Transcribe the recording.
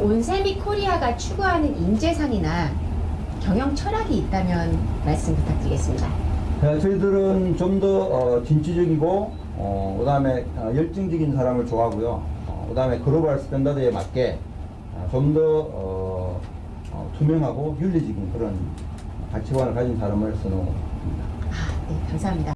온세미 코리아가 추구하는 인재상이나 경영 철학이 있다면 말씀 부탁드리겠습니다. 네, 저희들은 좀더 어, 진취적이고 어, 그다음에 어, 열정적인 사람을 좋아하고요. 어, 그다음에 글로벌 스탠다드에 맞게 아, 어, 좀더 어, 어, 투명하고 윤리적인 그런 가치관을 가진 사람을 선호합니다. 아, 네, 감사합니다.